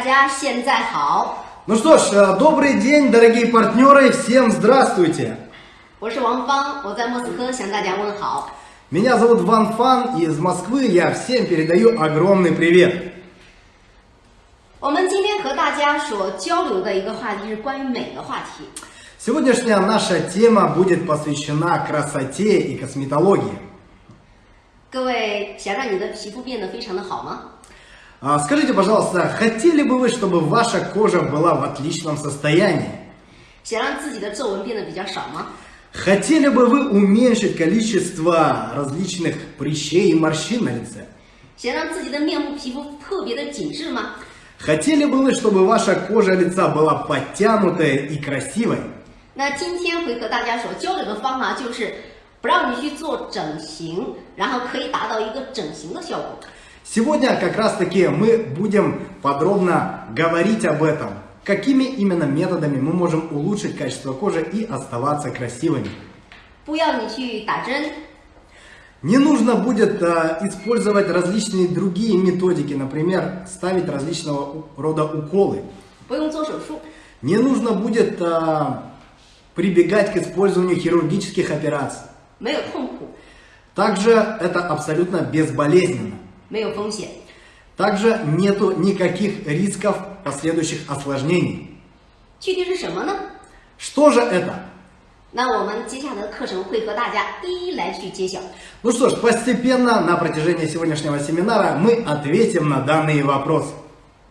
大家现在好。 Ну что ж, э, добрый день, дорогие партнеры, всем здравствуйте! 我是王芳，我在莫斯科向大家问好。 Меня зовут Ван Фан, и из Москвы я всем передаю огромный привет. 我们今天和大家所交流的一个话题是关于美的话题。 Сегодняшняя наша тема будет посвящена красоте и косметологии. 各位想让你的皮肤变得非常的好吗？ А, Скажите, пожалуйста, хотели бы вы, чтобы ваша кожа была в отличном состоянии? 想让自己的皱纹变得比较少吗？ Хотели бы вы уменьшить количество различных прыщей и морщин на лице? 想让自己的面部皮肤特别的紧致吗？ Хотели бы вы, чтобы ваша кожа лица была подтянутой и красивой? 那今天会和大家所交流的方法就是不让你去做整形，然后可以达到一个整形的效果。 Сегодня как раз таки мы будем подробно говорить об этом. Какими именно методами мы можем улучшить качество кожи и оставаться красивыми. Не нужно будет э, использовать различные другие методики, например, ставить различного рода уколы. Не нужно будет э, прибегать к использованию хирургических операций. Также это абсолютно безболезненно. 没有风险。 Также нету никаких рисков последующих осложнений. 具体是什么呢？ Что же это? 那我们接下来的课程会和大家一一来去揭晓。 Ну что ж, постепенно на протяжении сегодняшнего семинара мы ответим на данные вопросы.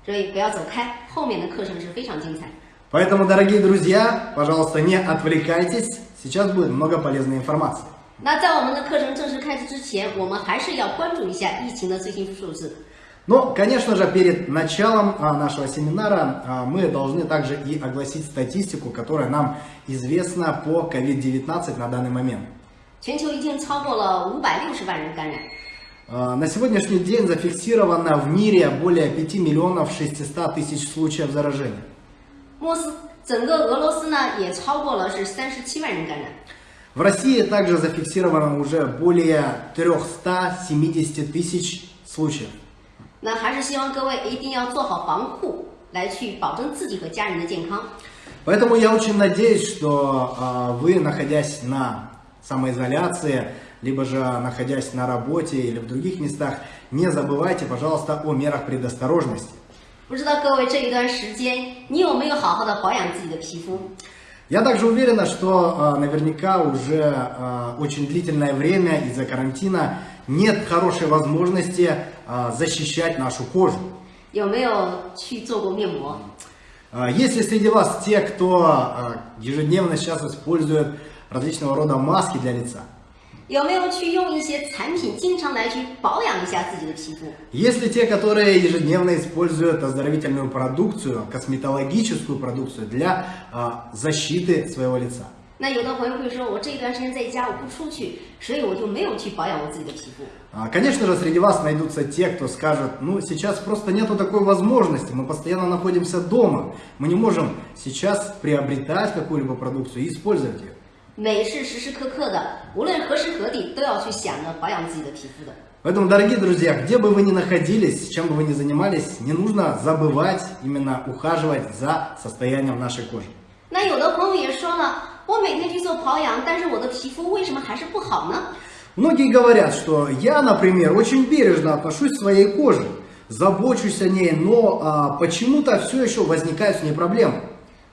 所以不要走开，后面的课程是非常精彩。 Поэтому, дорогие друзья, пожалуйста, не отвлекайтесь. Сейчас будет много полезной информации. 那在我们的课程正式开始之前，我们还是要关注一下疫情的最新数字。 Но, конечно же, перед началом а, нашего семинара а, мы должны также и огласить статистику, которая нам известна по COVID-19 на данный момент. 全球已经超过了五百六十万人感染， А, На сегодняшний день зафиксировано в мире более 5 миллионов 600 тысяч случаев заражения. 莫斯整个俄罗斯呢也超过了是三十七万人感染。 В России также зафиксировано уже более 370 тысяч случаев. 那还是希望各位一定要做好防护，来去保证自己和家人的健康。 Поэтому я очень надеюсь, что а, вы, находясь на самоизоляции, либо же находясь на работе или в других местах, не забывайте, пожалуйста, о мерах предосторожности. 不知道各位这一段时间，你有没有好好的保养自己的皮肤？ я также уверена, что э, наверняка уже э, очень длительное время из-за карантина нет хорошей возможности э, защищать нашу кожу. Если среди вас те, кто ежедневно сейчас использует различного рода маски для лица, 有没有去用一些产品，经常来去保养一下自己的皮肤？ если те, которые ежедневно используют оздоровительную продукцию, косметологическую продукцию для а, защиты своего лица, 那有的朋友会说，我这一段时间在家，我不出去，所以我就没有去保养我自己的皮肤。 А, Конечно же, среди вас найдутся те, кто скажет, ну, сейчас просто нету такой возможности, мы постоянно находимся дома, мы не можем сейчас приобретать какую-либо продукцию и использовать ее. 美是时时刻刻的，无论何时何地都要去想着保养自己的皮肤的。 Поэтому, дорогие друзья, где бы вы ни находились, чем бы вы ни занимались, не нужно забывать именно ухаживать за состоянием нашей кожи. 那有的朋友也说了，我每天去做保养，但是我的皮肤为什么还是不好呢？ Многие говорят, что я, например, очень бережно отношусь к своей коже, забочусь о ней, но а, почему-то все еще возникают с ней проблемы.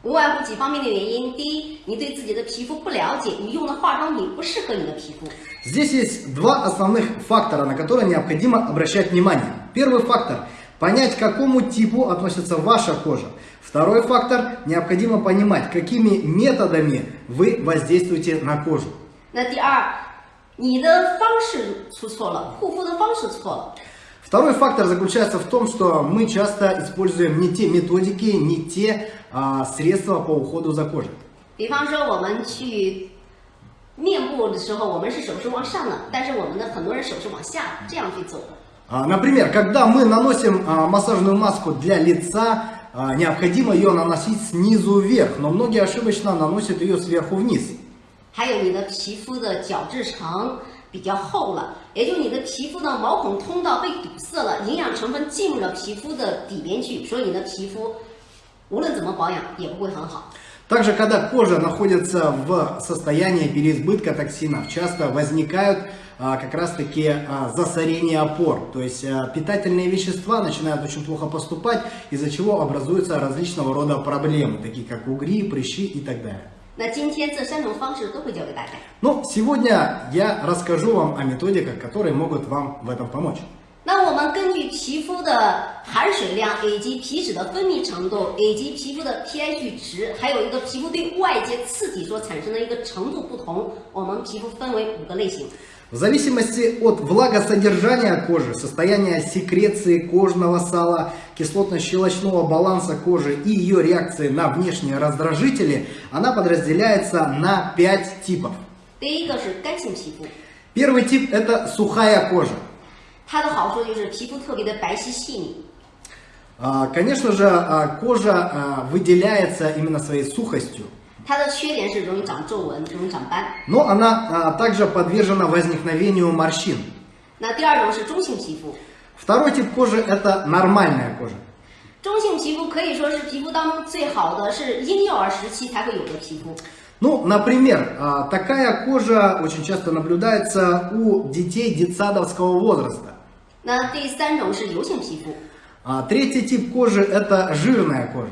无外乎几方面的原因。第一，你对自己的皮肤不了解，你用的化妆品不适合你的皮肤。 Здесь есть два основных фактора, на которые необходимо обращать внимание. Первый фактор – понять, к какому типу относится ваша кожа. Второй фактор – необходимо понимать, какими методами вы воздействуете на кожу. 那第二，你的方式出错了，护肤的方式错了。 Второй фактор заключается в том, что мы часто используем не те методики, не те а, средства по уходу за кожей. 比方说，我们去面部的时候，我们是手是往上的，但是我们的很多人手是往下这样去走的。 А, Например, когда мы наносим а, массажную маску для лица, а, необходимо ее наносить снизу вверх, но многие ошибочно наносят ее сверху вниз. 还有你的皮肤的角质层， 比较厚了，也就你的皮肤的毛孔通道被堵塞了，营养成分进入了皮肤的底边去，所以你的皮肤无论怎么保养也不会很好。 Также, когда кожа находится в состоянии переизбытка токсинов, часто возникают а, как раз-таки а, засорения опор. То есть а, питательные вещества начинают очень плохо поступать, из-за чего образуются различного рода проблемы, такие как угри, прыщи и так далее. 那今天这三种方式都会教给大家。 Но сегодня я расскажу вам о методиках, которые могут вам в этом помочь. 那我们根据皮肤的含水量，以及皮脂的分泌程度，以及皮肤的 pH 值，还有一个皮肤对外界刺激所产生的一个程度不同，我们皮肤分为五个类型。 В зависимости от влагосодержания кожи, состояния секреции кожного сала, кислотно-щелочного баланса кожи и ее реакции на внешние раздражители, она подразделяется на 5 типов. Первый тип – это сухая кожа. Конечно же, а, кожа а, выделяется именно своей сухостью. 它的缺点是容易长皱纹，容易长斑。 но она а, также подвержена возникновению морщин. 那第二种是中性皮肤， Второй тип кожи это нормальная кожа. 中性皮肤可以说是皮肤当中最好的，是婴幼儿时期才会有的皮肤。 Ну, например, а, такая кожа очень часто наблюдается у детей детсадовского возраста. 那第三种是油性皮肤， А Третий тип кожи это жирная кожа.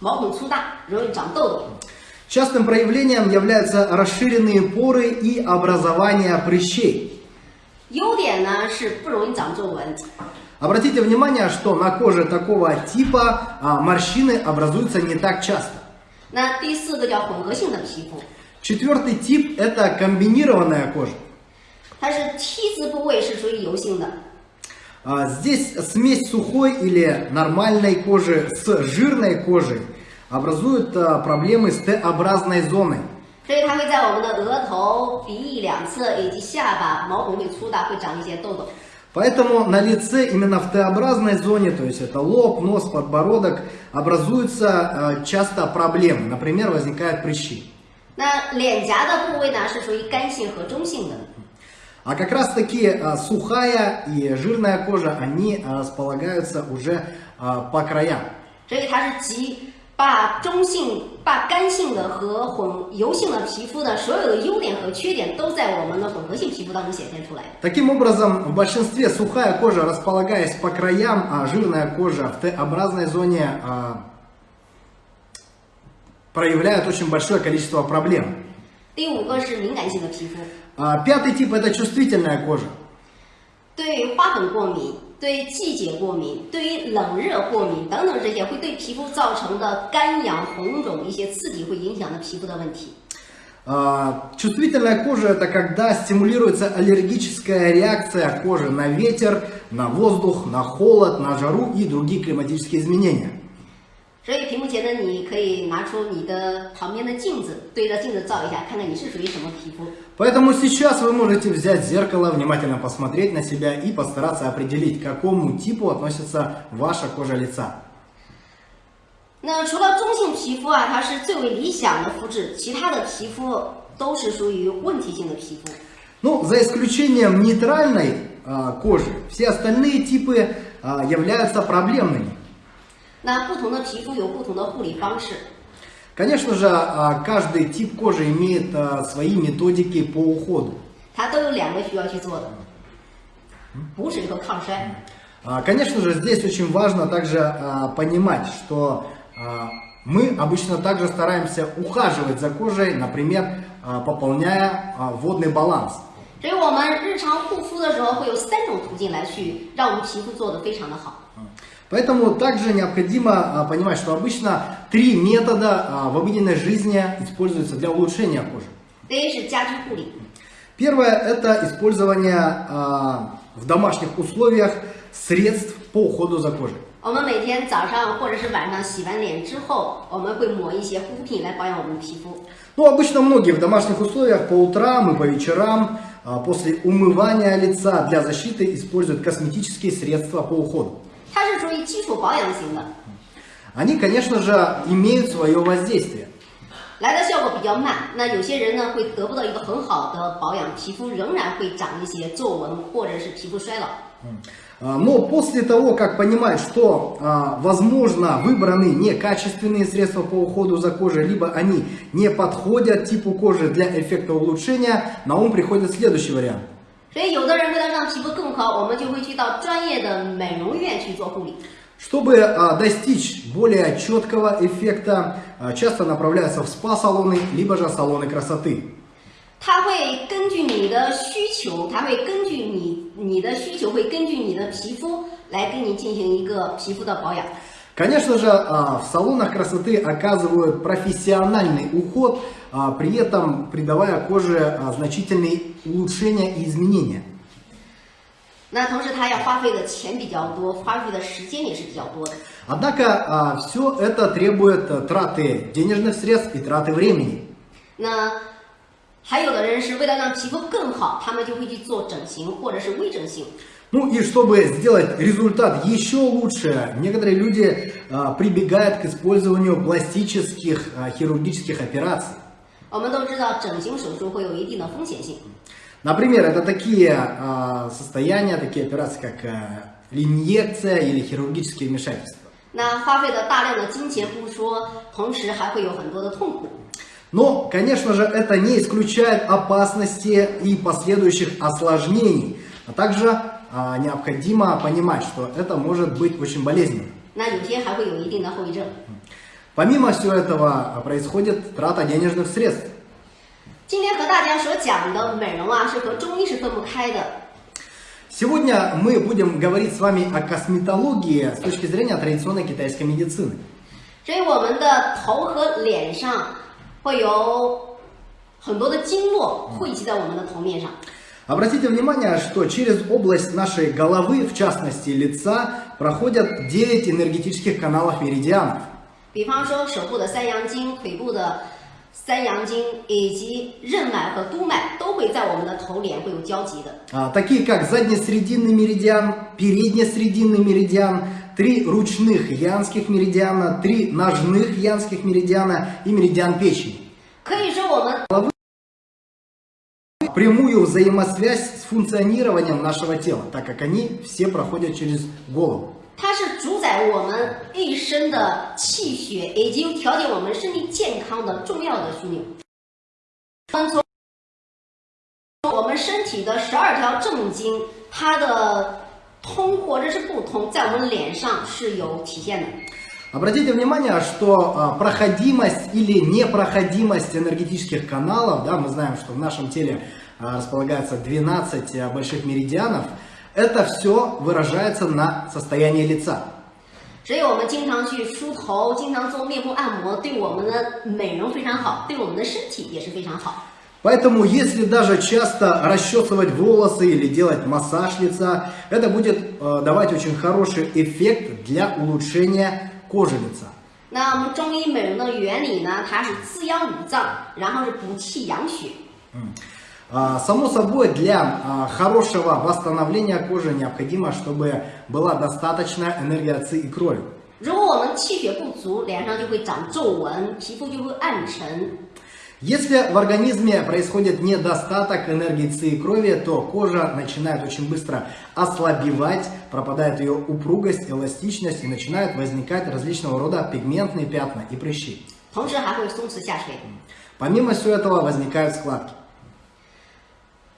它的缺点是脸上毛孔粗大，容易长痘痘。 Частым проявлением являются расширенные поры и образование прыщей. 优点呢是不容易长皱纹， Обратите внимание, что на коже такого типа а, морщины образуются не так часто. 那第四个叫混合性的皮肤， Четвертый тип это комбинированная кожа. 它是 T 字部位是属于油性的， А, Здесь смесь сухой или нормальной кожи с жирной кожей образует а, проблемы с Т-образной зоной. 所以它会在我们的额头、鼻翼两侧以及下巴毛孔会粗大，会长一些痘痘。 Поэтому на лице именно в Т-образной зоне, то есть это лоб, нос, подбородок, образуются э, часто проблемы. Например, возникают прыщи. 那脸颊的部位呢是属于干性和中性的， А как раз таки э, сухая и жирная кожа, они э, располагаются уже э, по краям. 所以它是集把中性、把干性的和混油性的皮肤的所有的优点和缺点都在我们的混合性皮肤当中显现出来。 Таким образом, в большинстве сухая кожа, располагаясь по краям, а жирная кожа в Т-образной зоне э, проявляет очень большое количество проблем. 第五个是敏感性的皮肤， А, Пятый тип это чувствительная кожа. 对花粉过敏、对季节过敏、对于冷热过敏等等这些会对皮肤造成的干痒、红肿一些刺激，会影响到皮肤的问题。 А, Чувствительная кожа это когда стимулируется аллергическая реакция кожи на ветер, на воздух, на холод, на жару и другие климатические изменения. 所以屏幕前的你可以拿出你的旁边的镜子，对着镜子照一下，看看你是属于什么皮肤。 Поэтому сейчас вы можете взять зеркало, внимательно посмотреть на себя и постараться определить, к какому типу относится ваша кожа лица. 那除了中性皮肤啊，它是最为理想的肤质，其他的皮肤都是属于问题性的皮肤。 Ну, за исключением нейтральной а, кожи, все остальные типы а, являются проблемными. 那不同的皮肤有不同的护理方式， Конечно же, а, каждый тип кожи имеет а, свои методики по уходу. 它都有两个需要去做的：补水和抗衰。 А, Конечно же, здесь очень важно также а, понимать, что а, мы обычно также стараемся ухаживать за кожей, например, а, пополняя а, водный баланс. 所以我们日常护肤的时候会有三种途径来去让我们皮肤做得非常的好。 Поэтому также необходимо а, понимать, что обычно три метода а, в обыденной жизни используются для улучшения кожи. 第一是家居护理， Первое – это использование а, в домашних условиях средств по уходу за кожей. 我们每天早上或者是晚上洗完脸之后，我们会抹一些护肤品来保养我们的皮肤。 Ну, обычно многие в домашних условиях по утрам и по вечерам а, после умывания лица для защиты используют косметические средства по уходу. 它是属于基础保养型的。 Они, конечно же, имеют свое воздействие. 来的效果比较慢。那有些人呢会得不到一个很好的保养，皮肤仍然会长一些皱纹或者是皮肤衰老。 А, Но после того, как понимать, что, а, возможно, выбраны некачественные средства по уходу за кожей, либо они не подходят типу кожи для эффекта улучшения, на ум приходит следующий вариант. 所以有的人为了让皮肤更好，我们就会去到专业的美容院去做护理。 Чтобы а, достичь более четкого эффекта, а, часто направляются в спа-салоны, либо же салоны красоты. 它会根据你的需求，它会根据你你的需求，会根据你的皮肤来给你进行一个皮肤的保养。 Конечно же, а, в салонах красоты оказывают профессиональный уход, а, при этом придавая коже а, значительные улучшения и изменения. 那同时，它要花费的钱比较多，花费的时间也是比较多的。 Однако все это требует а, траты денежных средств и траты времени. 那还有的人是为了让皮肤更好，他们就会去做整形或者是微整形。 Ну и чтобы сделать результат еще лучше, некоторые люди а, прибегают к использованию пластических а, хирургических операций. 我们都知道，整形手术会有一定的风险性。 Например, это такие а, состояния, такие операции, как а, инъекция или хирургические вмешательства. 那花费的大量的金钱不说，同时还会有很多的痛苦。 Но, конечно же, это не исключает опасности и последующих осложнений. А также а, необходимо понимать, что это может быть очень болезненно. 那有些还会有一定的后遗症。 Помимо всего этого а, происходит трата денежных средств. 今天和大家所讲的美容啊，是和中医是分不开的。 Сегодня мы будем говорить с вами о косметологии с точки зрения традиционной китайской медицины. 所以我们的头和脸上会有很多的经络汇集在我们的头面上。 Обратите внимание, что через область нашей головы, в частности лица, проходят 9 энергетических каналов меридианов. 比方说手部的三阳经、腿部的三阳经以及任脉和督脉都会在我们的头脸会有交集的。 А, такие как заднесрединный меридиан, переднесрединный меридиан, три ручных янских меридиана, три ножных янских меридиана и меридиан печени. 可以说我们 Прямую взаимосвязь с функционированием нашего тела, так как они все проходят через голову. 它是主 宰我们一生的气血，以及调节我们身体健康的重要的枢纽。我们从我们身体的十二条正经，它的通或者是不通，在我们脸上是有体现的。 Обратите внимание, что а, проходимость или непроходимость энергетических каналов, да, мы знаем, что в нашем теле а, располагается 12 а, больших меридианов, это все выражается на состоянии лица. 所以我们经常去梳头，经常做面部按摩，对我们的美容非常好，对我们的身体也是非常好。 Поэтому, если даже часто расчесывать волосы или делать массаж лица, это будет э, давать очень хороший эффект для улучшения кожи лица. 那我们中医美容的原理呢，它是滋养五脏，然后是补气养血。 А, Само собой, для а, хорошего восстановления кожи необходимо, чтобы была достаточная энергия ци и крови. 如果我们气血不足，脸上就会长皱纹，皮肤就会暗沉。 Если в организме происходит недостаток энергии ци и крови, то кожа начинает очень быстро ослабевать, пропадает ее упругость, эластичность и начинают возникать различного рода пигментные пятна и прыщи. 同时还会松弛下垂。 Помимо всего этого возникают складки.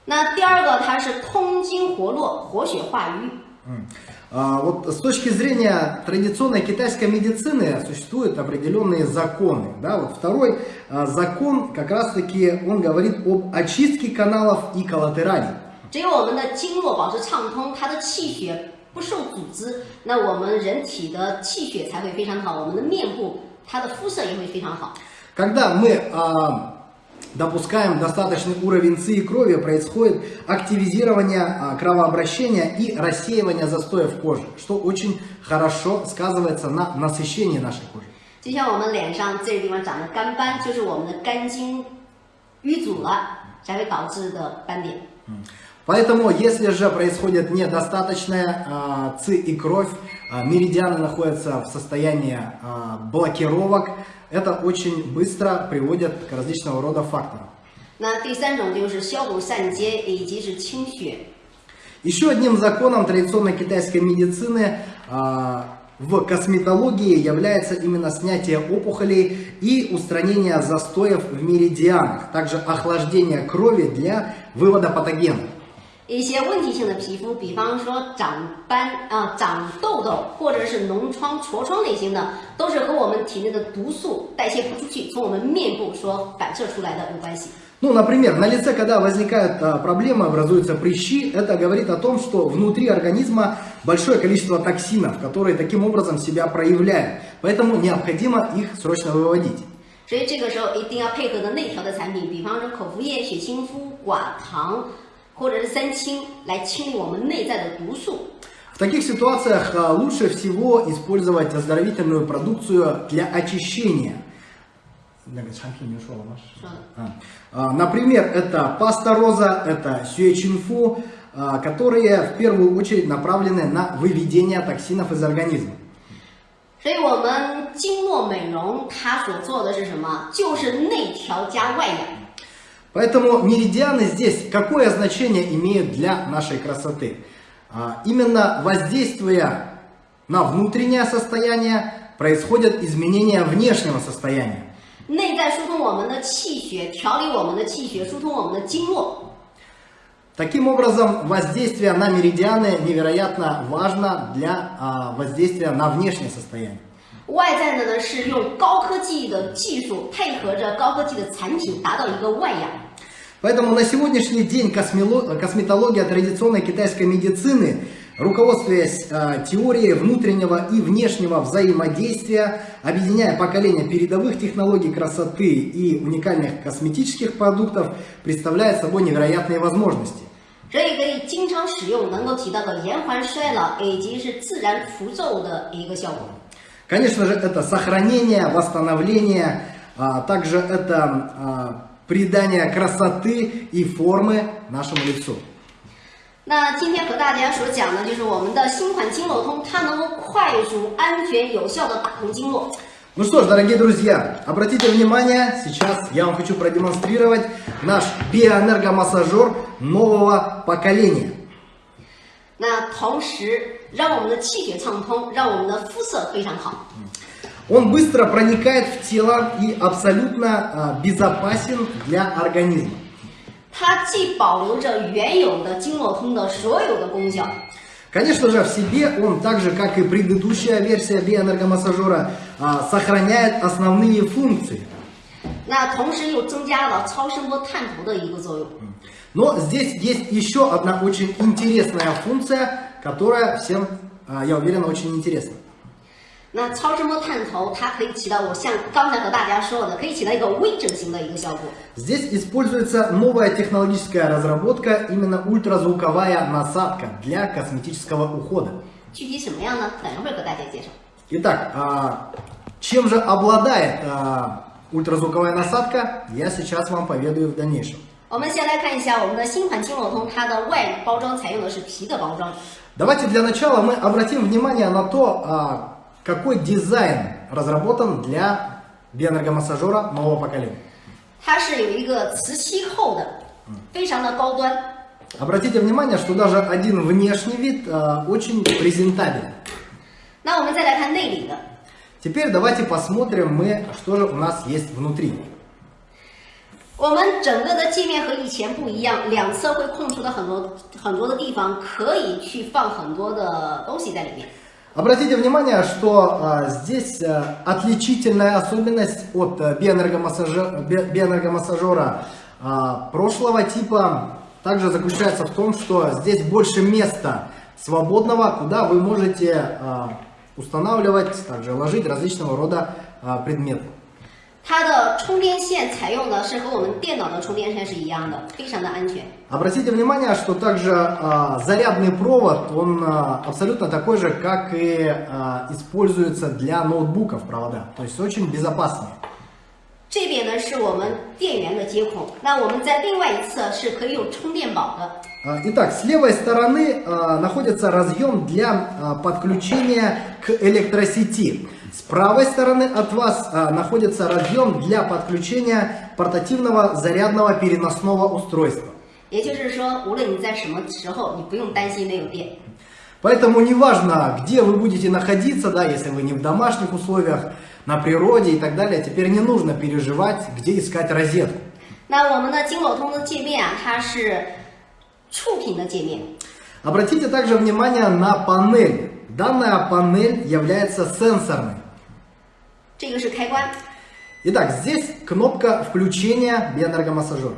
那第二个，它是通经活络，活血化瘀。 М. А, Вот с точки зрения традиционной китайской медицины существуют определенные законы. Да? Вот второй а, закон как раз таки он говорит об очистке каналов и коллатералей. 只有我们的经络保持畅通，它的气血不受阻织，那我们人体的气血才会非常好，我们的面部它的肤色也会非常好。 Когда мы а, допускаем достаточный уровень ци и крови, происходит активизирование а, кровообращения и рассеивание застоев кожи, что очень хорошо сказывается на насыщении нашей кожи. 就像我们脸上这个地方长的干斑，就是我们的肝经淤阻了，才会导致的斑点。 Поэтому, если же происходит недостаточная а, ци и кровь, а, а, меридианы находятся в состоянии а, блокировок. Это очень быстро приводит к различного рода факторам. Еще одним законом традиционной китайской медицины а, в косметологии является именно снятие опухолей и устранение застоев в меридианах, также охлаждение крови для вывода патогенов. 一些问题性的皮肤，比方说长斑啊、长痘痘，或者是脓疮、痤疮类型的，都是和我们体内的毒素代谢不出去，从我们面部所反射出来的有关系。 Ну, например, на лице, когда возникают а, проблемы, образуются прыщи, это говорит о том, что внутри организма большое количество токсинов, которые таким образом себя проявляют. Поэтому необходимо их срочно выводить. 所以这个时候一定要配合的内调的产品，比方说口服液、血清肤、寡糖 或者是三清，来清理我们内在的毒素。 В таких ситуациях а, лучше всего использовать оздоровительную продукцию для очищения. А, а, Например, это паста роза, это сюэчинфу, а, которые в первую очередь направлены на выведение токсинов из организма. 所以，我们经络美容它所做的是什么？就是内调加外养。 Поэтому меридианы здесь какое значение имеют для нашей красоты? А, Именно воздействуя на внутреннее состояние, происходят изменения внешнего состояния. 内在疏通我们的气血，调理我们的气血，疏通我们的经络。 Таким образом, воздействие на меридианы невероятно важно для а, воздействия на внешнее состояние. 外在的呢是用高科技的技术配合着高科技的产品，达到一个外养。 Поэтому на сегодняшний день космело- косметология традиционной китайской медицины, руководствуясь э, теорией внутреннего и внешнего взаимодействия, объединяя поколения передовых технологий красоты и уникальных косметических продуктов, представляет собой невероятные возможности. 所以可以经常使用，能够起到个延缓衰老以及是自然除皱的一个效果。 Конечно же, это сохранение, восстановление, а также это а, придание красоты и формы нашему лицу. 那今天和大家所讲的就是我们的新款经络通，它能够快速、安全、有效的打通经络。 Ну что ж, дорогие друзья, обратите внимание, сейчас я вам хочу продемонстрировать наш биоэнергомассажер нового поколения. 那同时 让我们的气血畅通，让我们的肤色非常好。 Он быстро проникает в тело и абсолютно а, безопасен для организма. 它既保留着原有的经络通的所有的功效， Конечно же, в себе он, так же как и предыдущая версия биоэнергомассажера, а, сохраняет основные функции. 那同时又增加了超声波探头的一个作用。 Но здесь есть еще одна очень интересная функция, которая всем, а, я уверен, очень интересна. 那超声波探头它可以起到我像刚才和大家说的，可以起到一个微整形的一个效果。 Здесь используется новая технологическая разработка, именно ультразвуковая насадка для косметического ухода. 具体什么样呢？等一会儿和大家介绍。 Итак, а, чем же обладает а, ультразвуковая насадка, я сейчас вам поведаю в дальнейшем. 我们先来看一下我们的新款经络通，它的外包装采用的是皮的包装。 Давайте для начала мы обратим внимание на то, а, какой дизайн разработан для биоэнергомассажера нового поколения. 它是有一个磁吸后的，非常的高端。 Обратите внимание, что даже один внешний вид а, очень презентабелен. 那我们再来看内里的， Теперь давайте посмотрим мы, что же у нас есть внутри. 我们整个的界面和以前不一样，两侧会空出的很多很多的地方，可以去放很多的东西在里面。 Обратите внимание, что а, здесь а, отличительная особенность от а, биоэнергомассажа- би- биоэнергомассажера а, прошлого типа также заключается в том, что здесь больше места свободного, куда вы можете а, устанавливать, также ложить различного рода а, предметы. 它的充电线采用的是和我们电脑的充电线是一样的，非常的安全。 Обратите внимание, что также а, зарядный провод, он а, абсолютно такой же, как и а, используется для ноутбуков провода, то есть очень безопасный. 这边呢是我们电源的接孔，那我们在另外一侧是可以有充电宝的。 А, Итак, с левой стороны а, находится разъем для а, подключения к электросети. С правой stороны от вас а, находится разъем для подключения портативного зарядного переносного устройства. 也就是说，无论你在什么时候，你不用担心没有电。 Поэтому неважно, где вы будете находиться, да, если вы не в домашних условиях, на природе и так далее, теперь не нужно переживать, где искать розетку. 那我们的金某通的界面啊，它是触屏的界面。 Обратите также внимание на панель. Данная панель является сенсорной. 这个是开关， Итак, здесь кнопка включения биоэнергомассажера.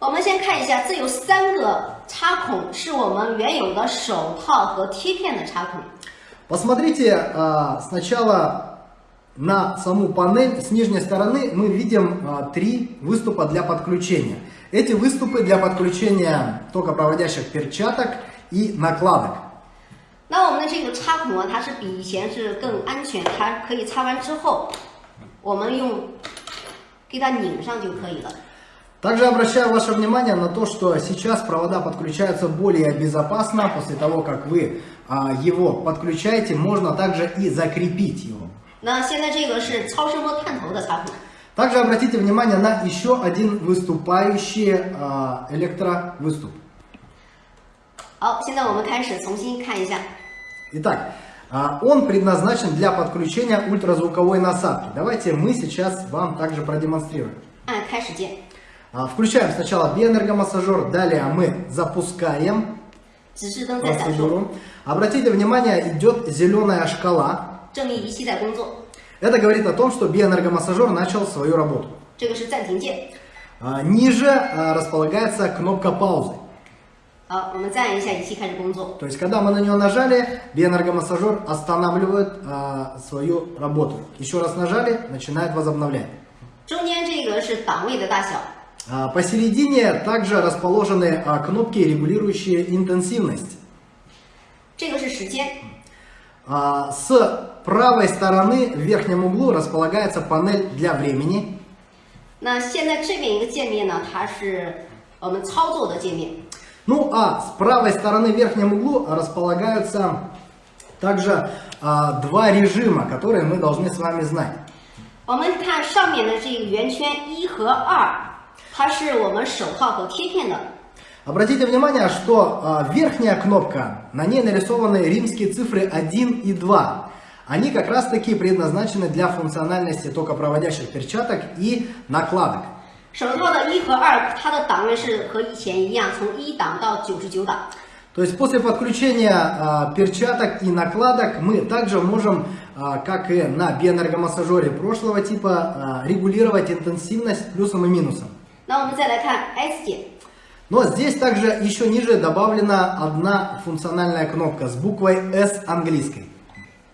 我们先看一下，这有三个插孔，是我们原有的手套和贴片的插孔。 Посмотрите а, сначала на саму панель. С нижней стороны мы видим а, три выступа для подключения. Эти выступы для подключения токопроводящих перчаток и накладок. 那我们的这个插孔啊，它是比以前是更安全，它可以插完之后，我们用给它拧上就可以了。 Также обращаю ваше внимание на то, что сейчас провода подключаются более безопасно. После того, как вы а, его подключаете, можно также и закрепить его. 那现在这个是超声波探头的插孔， Также обратите внимание на еще один выступающий а, электровыступ. 好，现在我们开始重新看一下。 Итак, а, он предназначен для подключения ультразвуковой насадки. Давайте мы сейчас вам также продемонстрируем. А, включаем сначала биоэнергомассажер, далее мы запускаем процедуру. Обратите внимание, идет зеленая шкала. Это говорит о том, что биоэнергомассажер начал свою работу. А, ниже располагается кнопка паузы. 好，我们再按一下，仪器开始工作。 То есть, когда мы на нее нажали, биоэнергомассажер останавливает а, свою работу. Еще раз нажали, начинает возобновлять. 中间这个是档位的大小， А, Посередине также расположены а, кнопки, регулирующие интенсивность. 这个是时间， А, С правой стороны в верхнем углу располагается панель для времени. 那现在这边一个界面呢，它是我们操作的界面。 Ну а с правой стороны в верхнем углу располагаются также а, два режима, которые мы должны с вами знать. 我们看上面的这个圆圈一和二，它是我们手套和贴片的。 Обратите внимание, что а, верхняя кнопка, на ней нарисованы римские цифры 1 и 2. Они как раз таки предназначены для функциональности токопроводящих перчаток и накладок. 手套的一和二，它的档位是和以前一样，从一档到九十九档。 То есть после подключения а, перчаток и накладок мы также можем, а, как и на биоэнергомассажере прошлого типа, а, регулировать интенсивность плюсом и минусом. 那我们再来看 S 键， Но здесь также еще ниже добавлена одна функциональная кнопка с буквой S английской.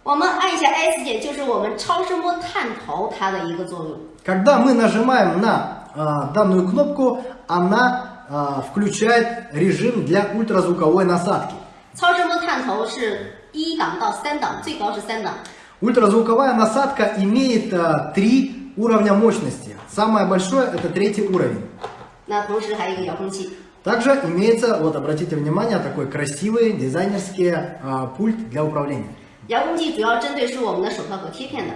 我们按一下 S 键，就是我们超声波探头它的一个作用。 Когда мы нажимаем на а, данную кнопку, она а, включает режим для ультразвуковой насадки. 超声波探头是一档到三档，最高是三档。 Ультразвуковая насадка имеет а, три уровня мощности. Самое большое это третий уровень. 那同时还有一个遥控器。 Также имеется, вот обратите внимание, такой красивый дизайнерский а, пульт для управления. 遥控器主要针对是我们的手套和贴片的。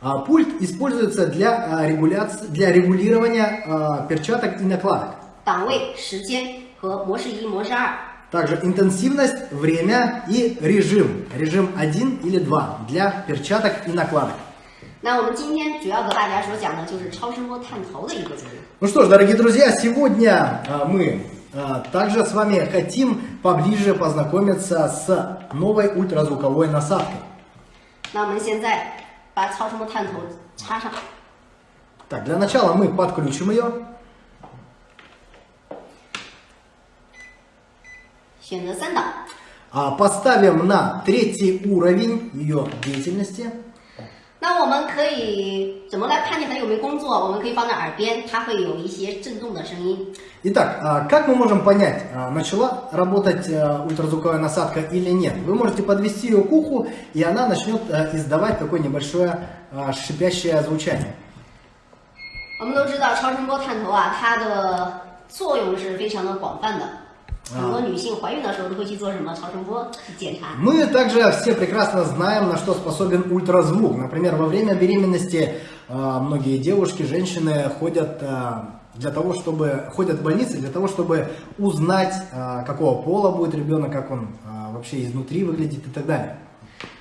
А, пульт используется для, а, регуляции, для регулирования а, перчаток и накладок. 档位、时间和模式一、模式二。 Также интенсивность, время и режим. Режим 1 или 2 для перчаток и накладок. 那我们今天主要和大家所讲的就是超声波探头的一个作用。 Ну что ж, дорогие друзья, сегодня а, мы а, также с вами хотим поближе познакомиться с новой ультразвуковой насадкой. 那我们现在 把超声波探头插上， Так, для начала мы подключим ее. 选择三档。 а, Поставим на третий уровень ее деятельности. 那我们可以怎么来判定它有没有工作？我们可以放在耳边，它会有一些震动的声音。 Итак, а, как мы можем понять, а, начала работать а, ультразвуковая насадка или нет? Вы можете подвести ее к уху, и она начнет а, издавать такое небольшое а, шипящее звучание. 我们都知道超声波探头啊，它的作用是非常的广泛的。 很多女性怀孕的时候都会去做什么超声波检查。 Мы также все прекрасно знаем, на что способен ультразвук. Например, во время беременности а, многие девушки, женщины ходят а, для того, чтобы ходят в больницы для того, чтобы узнать, а, какого пола будет ребенок, как он а, вообще изнутри выглядит и так далее.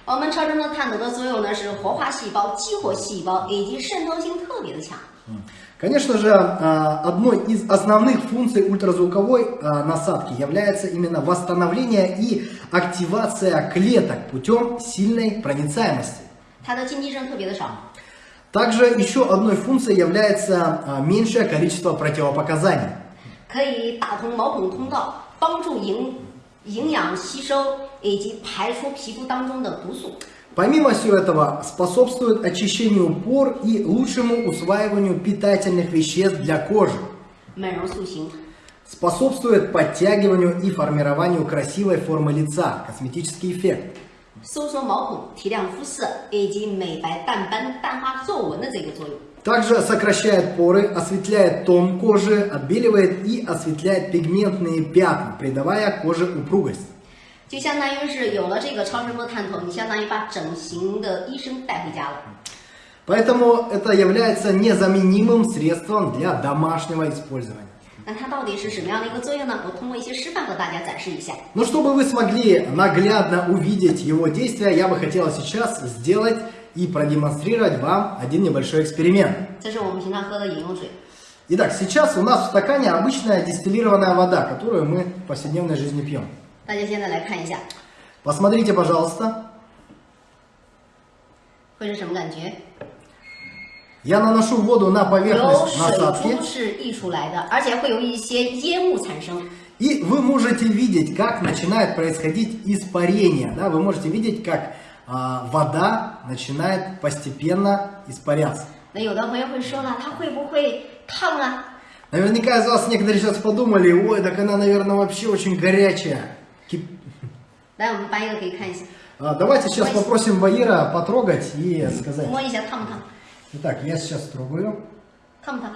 我们超声波探头的作用呢是活化细胞、激活细胞以及渗透性特别的强。 Конечно же, а, одной из основных функций ультразвуковой а, насадки является именно восстановление и активация клеток путем сильной проницаемости. Также еще одной функцией является а, меньшее количество противопоказаний. Помимо всего этого, способствует очищению пор и лучшему усваиванию питательных веществ для кожи. Способствует подтягиванию и формированию красивой формы лица, косметический эффект. Также сокращает поры, осветляет тон кожи, отбеливает и осветляет пигментные пятна, придавая коже упругость. 就相当于是有了这个超声波探头，你相当于把整形的医生带回家了。 Поэтому это является незаменимым средством для домашнего использования. 那它到底是什么样的一个作用呢？我通过一些示范和大家展示一下。 Но чтобы вы смогли наглядно увидеть его действия, я бы хотел сейчас сделать и продемонстрировать вам один небольшой эксперимент. 这是我们平常喝的饮用水， Итак, сейчас у нас в стакане обычная дистиллированная вода, которую мы в повседневной жизни пьем. 大家现在来看一下， Посмотрите, пожалуйста. 会是什么感觉？ Я наношу воду на 由 поверхность 水 насадки, 珠是溢出来的，而且会有一些烟雾产生。 и вы можете видеть, как начинает происходить испарение. Да? Вы можете видеть, как а, вода начинает постепенно испаряться. 那有的朋友会说了，它会不会烫啊？ Наверняка из вас некоторые сейчас подумали, ой, так она, наверное, вообще очень горячая. Кип- 来，我们搬一个给看一下， А, Давайте сейчас попросим Баира потрогать и сказать. 摸一下烫不烫？ Итак, я сейчас трогаю. 烫不烫？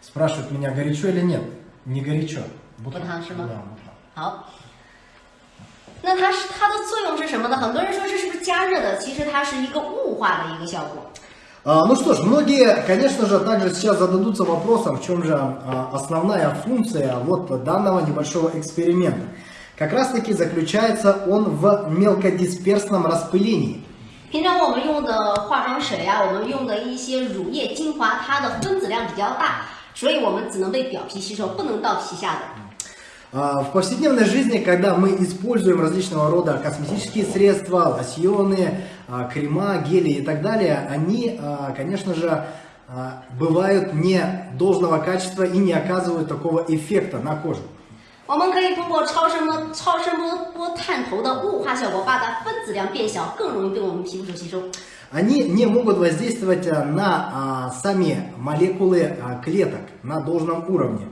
Спрашивают меня, горячо или нет. Не горячо. Бутан, Да, Шима? бутан. 好，那它是它的作用是什么呢？很多人说这是不是加热的？其实它是一个雾化的一个效果。 А, Ну что ж, многие, конечно же, также сейчас зададутся вопросом, в чем же а, основная функция вот данного небольшого эксперимента. Как раз таки заключается он в мелкодисперсном распылении. 平常我们用的化妆水啊，我们用的一些乳液、精华，它的分子量比较大，所以我们只能被表皮吸收，不能到皮下的。 А, В повседневной жизни, когда мы используем различного рода косметические средства, лосьоны, а, крема, гели и так далее, они, а, конечно же, а, бывают не должного качества и не оказывают такого эффекта на кожу. 我们可以通过超声波、超声波波探头的雾化效果，把它分子量变小，更容易被我们皮肤所吸收。 Они не могут воздействовать а, на а, сами молекулы а, клеток на должном уровне.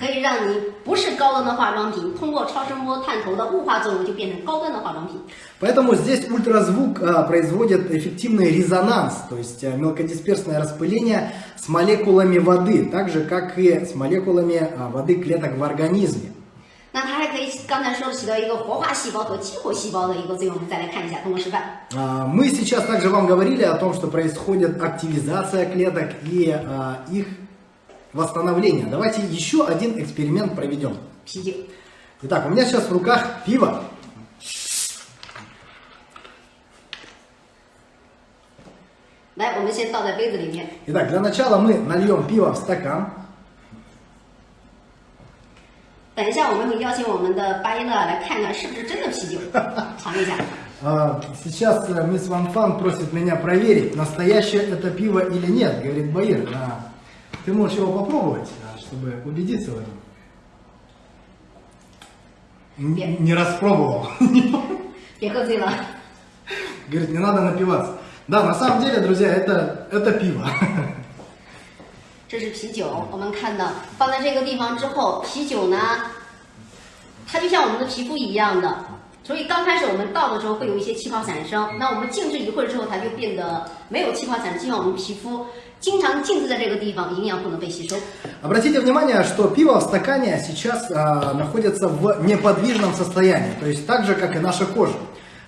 可以让你不是高端的化妆品，通过超声波探头的雾化作用，就变成高端的化妆品。 Поэтому здесь ультразвук а, производит эффективный резонанс, то есть а, мелкодисперсное распыление с молекулами воды, так же как и с молекулами а, воды клеток в организме. 那它还可以刚才说的起到一个活化细胞和激活细胞的一个作用。我们再来看一下，通过示范。 А, Мы сейчас также вам говорили о том, что происходит активизация клеток и а, их восстановления. Давайте еще один эксперимент проведем. Итак, у меня сейчас в руках пиво. Итак, для начала мы нальем пиво в стакан. А, сейчас э, мисс Ван Фан просит меня проверить, настоящее это пиво или нет, говорит Баир а, ты можешь его попробовать, а, чтобы убедиться в этом. Н- Нет. Не распробовал. 别喝醉了。 Говорит, не надо напиваться. Да, на самом деле, друзья, это, это пиво. 这是啤酒，我们看到放在这个地方之后，啤酒呢，它就像我们的皮肤一样的， 所以刚开始我们倒的时候会有一些气泡产生，那我们静置一会儿之后，它就变得没有气泡产生，就像我们皮肤 经常静置在这个地方，营养不能被吸收。 Обратите внимание, что пиво в стакане сейчас а, находится в неподвижном состоянии, то есть так же, как и наша кожа.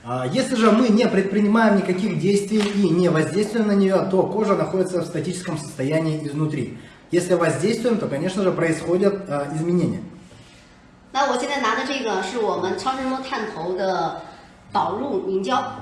А, Если же мы не предпринимаем никаких действий и не воздействуем на нее, то кожа находится в статическом состоянии изнутри. Если воздействуем, то, конечно же, происходят а, изменения. 那我现在拿的这个是我们超声波探头的导入凝胶，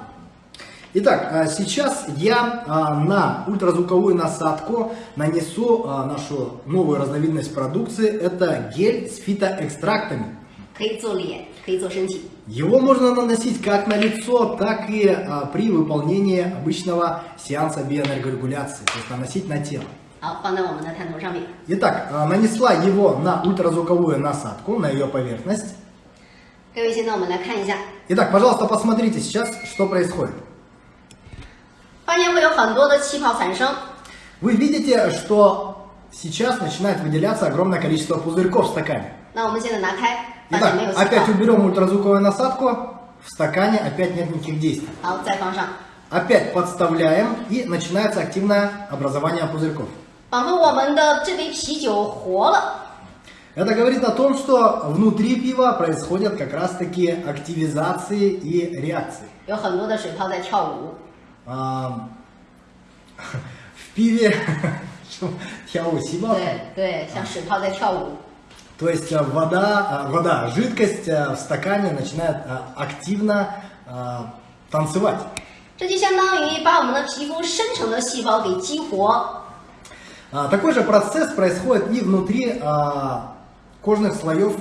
Итак, а, сейчас я а, на ультразвуковую насадку нанесу а, нашу новую разновидность продукции. Это гель с фитоэкстрактами. 可以做脸，可以做身体。 Его можно наносить как на лицо, так и а, при выполнении обычного сеанса биоэнергорегуляции, то есть наносить на тело. 好，放在我们的探头上面。 Итак, а, нанесла его на ультразвуковую насадку, на ее поверхность. 各位，现在我们来看一下， Итак, пожалуйста, посмотрите сейчас, что происходит. 发现会有很多的气泡产生。 Вы видите, что сейчас начинает выделяться огромное количество пузырьков в стакане. 那我们现在拿开，发现 Итак, 没有气 опять 泡。 уберем ультразвуковую насадку, в стакане опять нет никаких действий. 好，再放上， Опять подставляем и начинается активное образование пузырьков. 仿佛我们的这杯啤酒活了。 Это говорит о том, что внутри пива происходят как раз таки активизации и реакции. 有很多的水泡在跳舞， А, В пиве тяу сиба, 对对，像水泡在跳舞。 то есть э, вода, э, вода, жидкость э, в стакане начинает э, активно э, танцевать. 这就相当于把我们的皮肤深层的细胞给激活， А, Такой же процесс происходит и внутри а, кожных слоев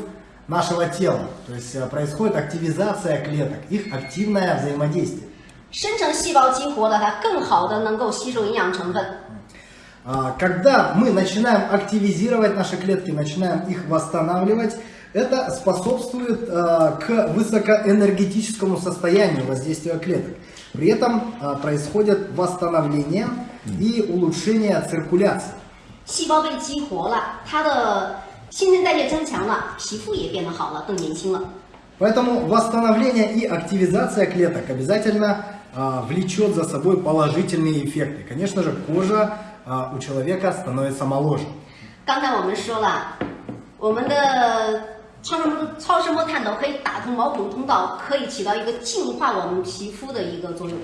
нашего тела. То есть а, происходит активизация клеток, их активное взаимодействие. 深层细胞激活了，它更好的能够吸收营养成分。 А, Когда мы начинаем активизировать наши клетки, начинаем их восстанавливать, это способствует а, к высокоэнергетическому состоянию воздействия клеток. При этом а, происходит восстановление и улучшение циркуляции. 细胞被激活了，它的新陈代谢增强了，皮肤也变得好了，更年轻了。 Поэтому восстановление и активизация клеток обязательно а, влечет за собой положительные эффекты. Конечно же, кожа а, у человека становится моложе. 刚才我们说了，我们的超声波超声波探头可以打通毛孔通道，可以起到一个净化我们皮肤的一个作用。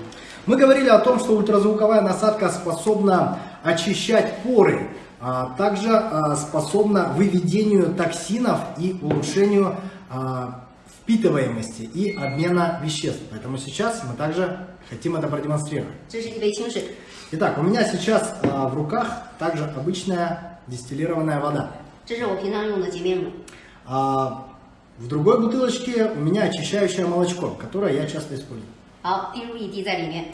Мы говорили о том, что ультразвуковая насадка способна очищать поры, а также а, способна выведению токсинов и улучшению а, впитываемости и обмена веществ. Поэтому сейчас мы также хотим это продемонстрировать. 这是一杯清水， Итак, у меня сейчас а, в руках также обычная дистиллированная вода. 这是我平常用的洁面乳。 А в другой бутылочке у меня очищающее молочко, которое я часто использую. 好，滴入一滴在里面。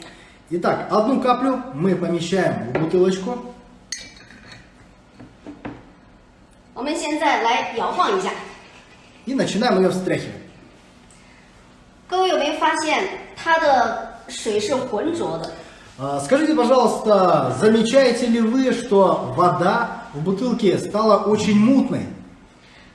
Итак, одну каплю мы помещаем в бутылочку. 我们现在来摇晃一下， и начинаем ее встряхивать. 各位有没有发现它的 水是浑浊的？ А, Скажите, пожалуйста, замечаете ли вы, что вода в бутылке стала очень мутной?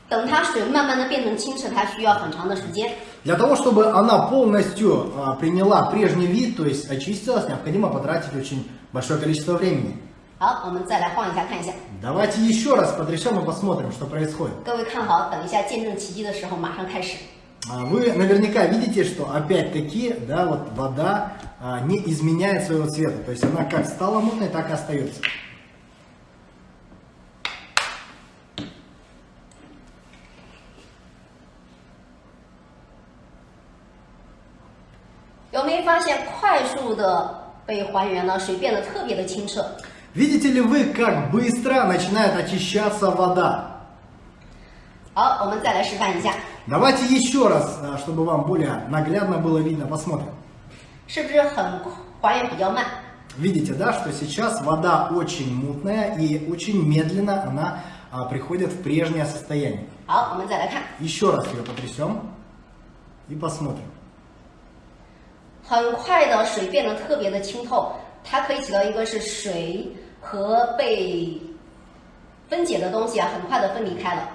等它水慢慢的变成清澈，它需要很长的时间。 Для того, чтобы она полностью а, приняла прежний вид, то есть очистилась, необходимо потратить очень большое количество времени. 好，我们再来晃一下，看一下。 Давайте еще раз потрясем и посмотрим, что происходит. 各位看好，等一下见证奇迹的时候，马上开始。 А, Вы наверняка видите, что опять-таки, да, вот вода а, не изменяет своего цвета. То есть она как стала мутной, так и остается. 有没有发现快速的被还原了，水变得特别的清澈？ Видите ли вы, как быстро начинает очищаться вода? 好，我们再来示范一下， Давайте еще раз, а, чтобы вам более наглядно было видно, посмотрим. 是不是很还原比较慢？ Видите, да, что сейчас вода очень мутная и очень медленно она а, приходит в прежнее состояние. 好，我们再来看， Еще раз ее потрясем и посмотрим. 很快的水变得特别的清透，它可以起到一个是水和被分解的东西啊，很快的分离开了。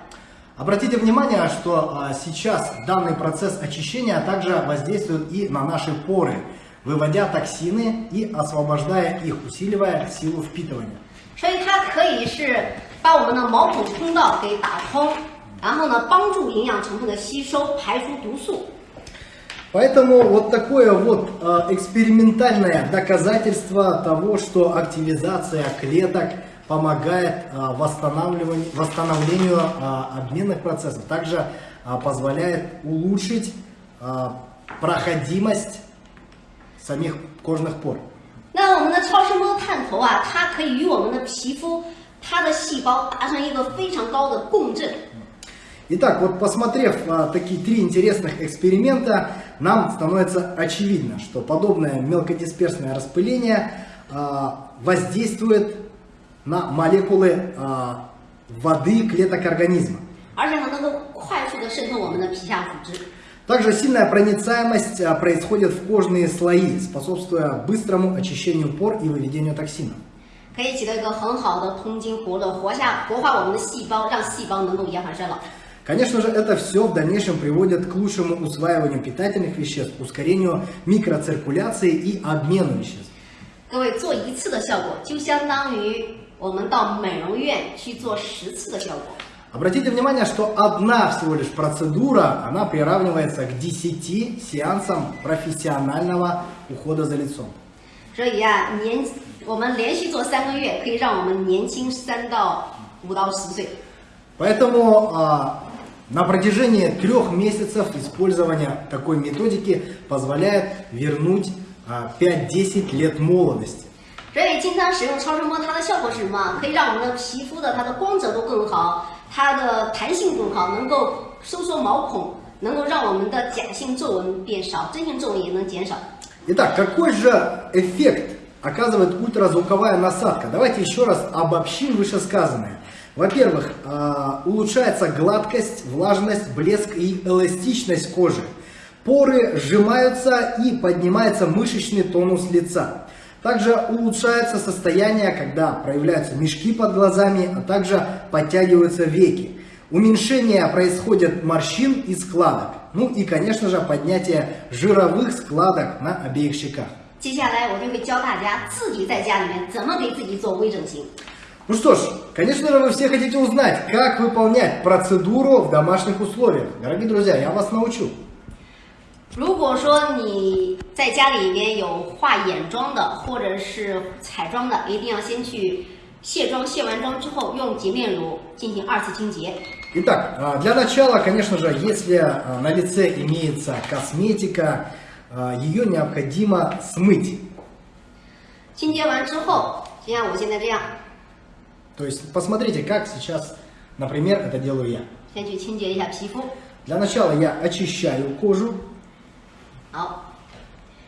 Обратите внимание, что а, сейчас данный процесс очищения также воздействует и на наши поры, выводя токсины и освобождая их, усиливая силу впитывания. 所以它可以是把我们的毛孔通道给打通，然后呢，帮助营养成分的吸收，排出毒素。 Поэтому вот такое вот э, экспериментальное доказательство того, что активизация клеток помогает э, восстанавливанию, восстановлению э, обменных процессов. Также э, позволяет улучшить э, проходимость самих кожных пор. 那我们的超声波探头啊，它可以与我们的皮肤、它的细胞达成一个非常高的共振。 Итак, вот посмотрев а, такие три интересных эксперимента, нам становится очевидно, что подобное мелкодисперсное распыление а, воздействует на молекулы а, воды клеток организма. 而且呢，能够快速的渗透我们的皮下组织。 Также сильная проницаемость а, происходит в кожные слои, способствуя быстрому очищению пор и выведению токсинов. 可以起到一个很好的通经活络、活下、活化我们的细胞，让细胞能够延缓衰老。 Конечно же, это все в дальнейшем приводит к лучшему усваиванию питательных веществ, ускорению микроциркуляции и обмену веществ. 各位做一次的效果，就相当于 我们到美容院去做十次的效果。 Обратите внимание, что одна всего лишь процедура, она приравнивается к 10 сеансам профессионального ухода за лицом. 所以啊，年我们连续做三个月，可以让我们年轻三到五到十岁。 Поэтому а, на протяжении трех месяцев использования такой методики позволяет вернуть а, 5-10 лет молодости. 所以经常使用超声波，它的效果是什么？可以让我们的皮肤的它的光泽度更好，它的弹性更好，能够收缩毛孔，能够让我们的假性皱纹变少，真性皱纹也能减少。 Итак, какой же эффект оказывает ультразвуковая насадка? Давайте еще раз обобщим вышесказанное. Во-первых, а, улучшается гладкость, влажность, блеск и эластичность кожи. Поры сжимаются и поднимается мышечный тонус лица. Также улучшается состояние, когда проявляются мешки под глазами, а также подтягиваются веки. Уменьшение происходит морщин и складок. Ну и, конечно же, поднятие жировых складок на обеих щеках. 接下来我就会教大家自己在家里面怎么给自己做微整形。 Ну что ж, конечно же, вы все хотите узнать, как выполнять процедуру в домашних условиях. Дорогие друзья, я вас научу. 如果说你在家里面有化眼妆的，或者是彩妆的，一定要先去卸妆，卸完妆之后用洁面乳进行二次清洁。 Итак, а, для начала, конечно же, если а, на лице имеется косметика, а, ее необходимо смыть. 清洁完之后，就像我现在这样， То есть посмотрите, как сейчас, например, это делаю я. 先去清洁一下皮肤。 Для начала я очищаю кожу. 好，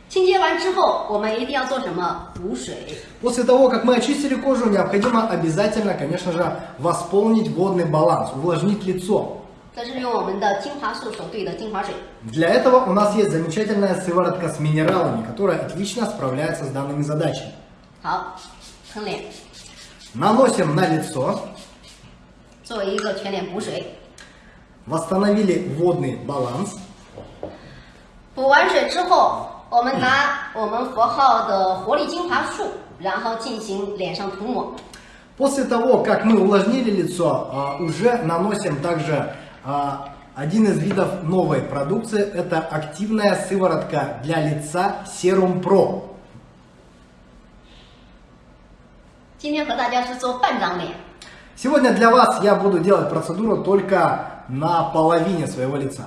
清洁完之后，我们一定要做什么？补水。 После того, как мы очистили кожу, необходимо обязательно, конечно же, восполнить водный баланс, увлажнить лицо. 这是用我们的精华素所兑的精华水。 Для этого у нас есть замечательная сыворотка с минералами, которая отлично справляется с данными задачами. 好，喷脸， Наносим на лицо, 作为一个全脸补水。 восстановили водный баланс. 补完水之后，我们拿我们佛号的活力精华素，然后进行脸上涂抹。 После того, как мы увлажнили лицо, а, уже наносим также а, один из видов новой продукции. Это активная сыворотка для лица Serum Pro. 今天和大家是做半张脸， Сегодня для вас я буду делать процедуру только на половине своего лица.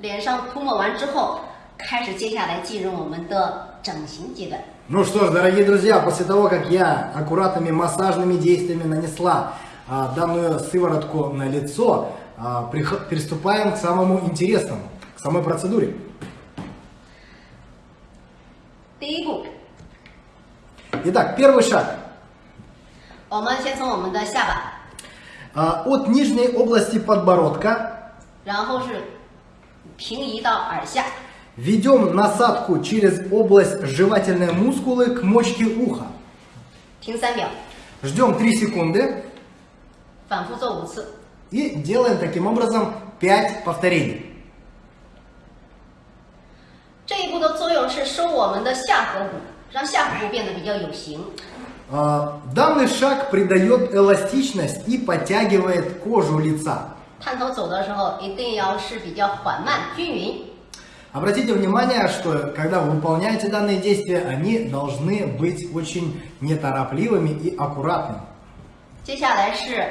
脸上涂抹完之后，开始接下来进入我们的整形阶段。 Ну что ж, дорогие друзья, после того, как я аккуратными массажными действиями нанесла а, данную сыворотку на лицо, а, прих- приступаем к самому интересному, к самой процедуре. 第一步， Итак, первый шаг. 我们先从我们的下巴， А, От нижней области подбородка 然后是 平移到耳下， ведем насадку через область жевательной мускулы к мочке уха. 停三秒， Ждем 3 секунды. 反复做五次。 И делаем таким образом 5 повторений. 这一步的作用是收我们的下颌骨，让下颌骨变得比较有型。 А, Данный шаг придает эластичность и подтягивает кожу лица. 探头走的时候一定要是比较缓慢均匀。 Обратите внимание, что когда вы выполняете данные действия, они должны быть очень неторопливыми и аккуратными. 接下来是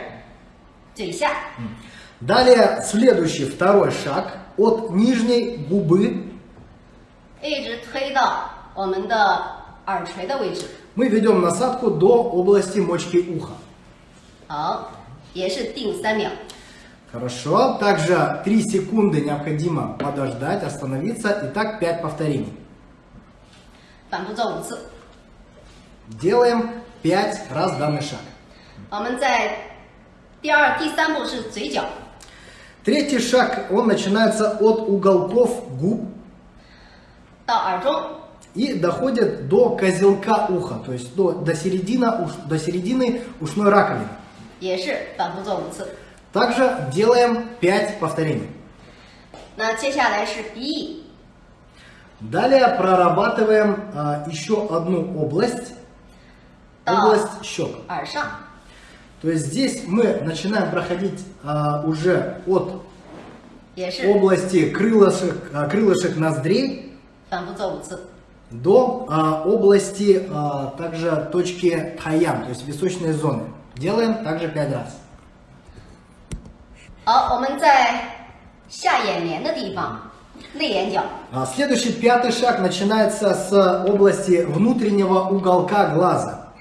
嘴下， Далее следующий, второй шаг от нижней губы 一直推到我们的耳垂的位置。 мы ведем насадку до области мочки уха. 好，也是定三秒。 Хорошо. Также 3 секунды необходимо подождать, остановиться. Итак, 5 повторений. Делаем 5 раз данный шаг. Третий шаг, он начинается от уголков губ и доходит до козелка уха, то есть до, до, середины, до середины ушной раковины. Также делаем 5 повторений. Далее прорабатываем а, еще одну область. Область щек. То есть здесь мы начинаем проходить а, уже от области крылышек, а, крылышек ноздрей до а, области а, также точки Таян, то есть височной зоны. Делаем также 5 раз. 好，我们在下眼帘的地方，内眼角， А, Следующий пятый шаг начинается с области внутреннего уголка глаза.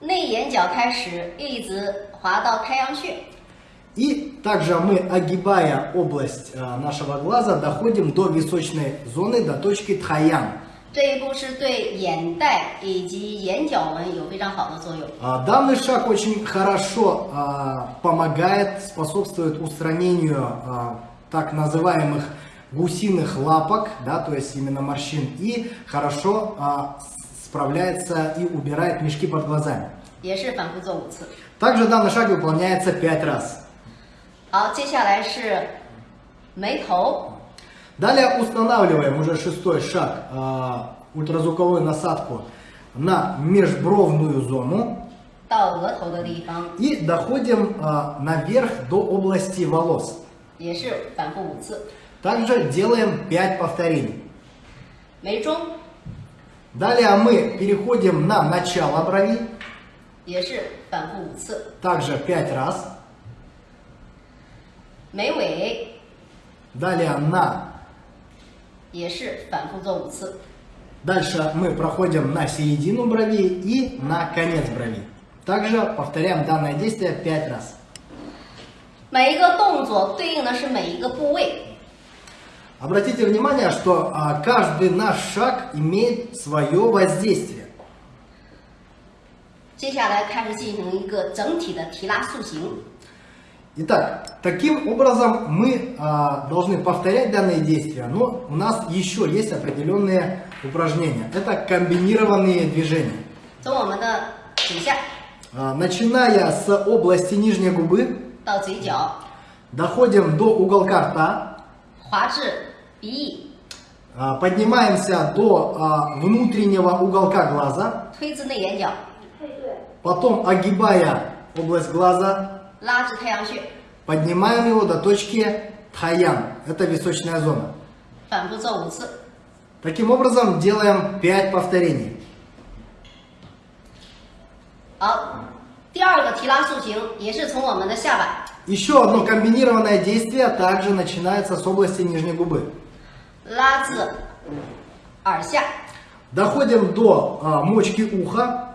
内眼角开始一直滑到太阳穴， И также мы, огибая область а, нашего глаза, доходим до височной зоны, до точки тхаян. 这一步是对眼袋以及眼角纹有非常好的作用。 А, Данный шаг очень хорошо а, помогает, способствует устранению а, так называемых гусиных лапок, да, то есть именно морщин, и хорошо а, с- справляется и убирает мешки под глазами. 也是反复做五次。 Также данный шаг выполняется 5 раз. 好，接下来是眉头， Далее устанавливаем уже шестой шаг, э, ультразвуковую насадку на межбровную зону. И доходим а, наверх до области волос. Также делаем 5 повторений. Далее мы переходим на начало брови. Также 5 раз. Далее на 也是反复做五次。 Дальше мы проходим на середину брови и на конец брови. Также повторяем данное действие 5 раз. 每一个动作对应的是每一个部位。 Обратите внимание, что а, каждый наш шаг имеет свое воздействие. 接下来开始进行一个整体的提拉塑形。 Итак, таким образом мы а, должны повторять данные действия, но у нас еще есть определенные упражнения. Это комбинированные движения. А, начиная с области нижней губы, доходим до уголка рта, а, поднимаемся до а, внутреннего уголка глаза, потом огибая область глаза, 拉至太阳穴， поднимаем его до точки тхаян, это височная зона. 反复做五次。 Таким образом делаем 5 повторений. 好，第二个提拉塑形也是从我们的下巴 Еще одно комбинированное действие также начинается с области нижней губы. 拉至耳下， Доходим до а, мочки уха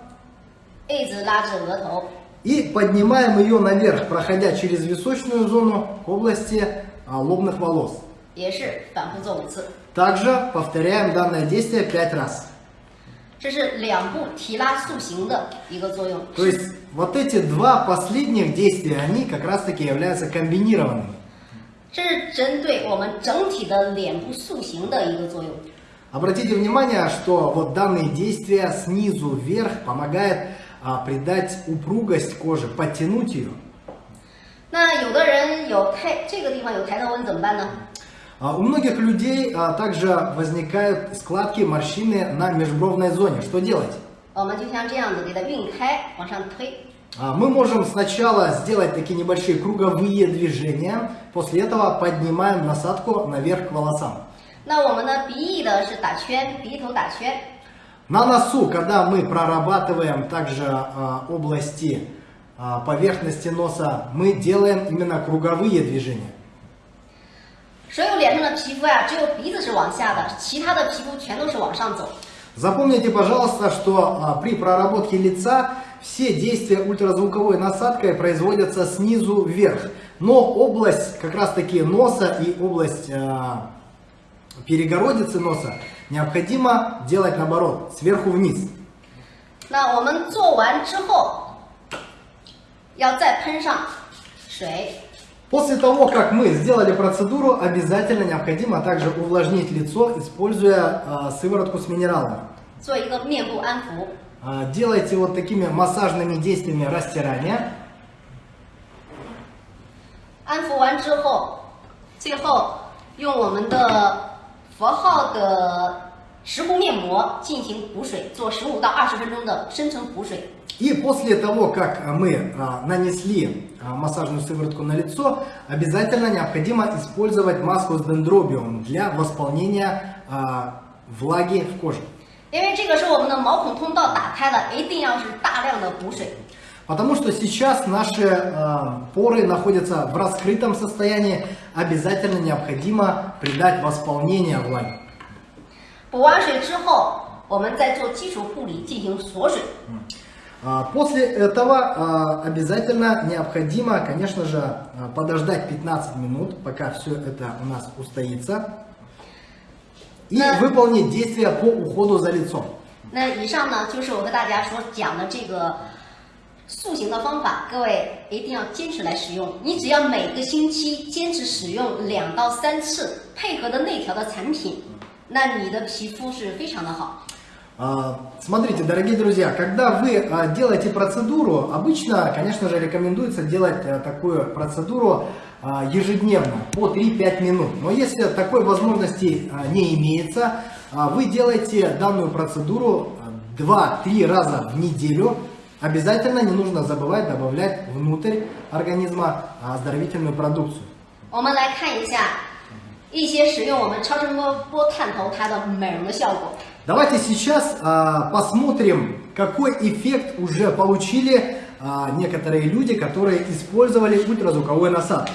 一直拉至额头， И поднимаем ее наверх, проходя через височную зону в области а, лобных волос. Также повторяем данное действие 5 раз. То есть вот эти два последних действия, они как раз таки являются комбинированными. Обратите внимание, что вот данные действия снизу вверх помогают а, придать упругость кожи, подтянуть ее. 那有的人有抬这个地方有抬头纹怎么办呢？ А У многих людей а, также возникают складки, морщины на межбровной зоне. Что делать? 我们就像这样子给它晕开，往上推。 А, Мы можем сначала сделать такие небольшие круговые движения, после этого поднимаем насадку наверх к волосам. 那我们呢，鼻翼的是打圈，鼻头打圈。 На носу, когда мы прорабатываем также а, области а, поверхности носа, мы делаем именно круговые движения. 所有脸上的皮肤呀、只有鼻子是往下的，其他的皮肤全都是往上走。 Запомните, пожалуйста, что а, при проработке лица все действия ультразвуковой насадкой производятся снизу вверх. Но область как раз таки носа и область а, перегородицы носа необходимо делать наоборот, сверху вниз. 那我们做完之后，要再喷上水， После того, как мы сделали процедуру, обязательно необходимо также увлажнить лицо, используя а, сыворотку с минералами. 做一个面部安抚。 А, Делайте вот такими массажными действиями растирания. 安抚完之后，最后用我们的 佛号的石斛面膜进行补水，做十五到二十分钟的深层补水。 И после того, как а, мы а, нанесли а, массажную сыворотку на лицо, обязательно необходимо использовать маску с дендробиум для восполнения а, влаги в коже. 因为这个是我们的毛孔通道打开了，一定要是大量的补水。 Потому что сейчас наши а, поры находятся в раскрытом состоянии, обязательно необходимо придать восполнение влаги. 补完水之后，我们再做基础护理进行锁水。 А, После этого а, обязательно необходимо, конечно же, а, подождать 15 минут, пока все это у нас устоится, и Да. выполнить действия по уходу за лицом. 那以上呢，就是我跟大家所讲的这个 塑形的方法，各位一定要坚持来使用。你只要每个星期坚持使用两到三次，配合的内调的产品，那你的皮肤是非常的好。 А, Смотрите, дорогие друзья, когда вы а, делаете процедуру, обычно, конечно же, рекомендуется делать а, такую процедуру а, ежедневно, по 3-5 минут. Но если такой возможности а, не имеется, а, вы делаете данную процедуру а, 2-3 раза в неделю. Обязательно не нужно забывать добавлять внутрь организма а, оздоровительную продукцию. 我们来看一下一些使用我们超声波波探头它的美容的效果。 Давайте сейчас а, посмотрим, какой эффект уже получили а, некоторые люди, которые использовали ультразвуковой насадку.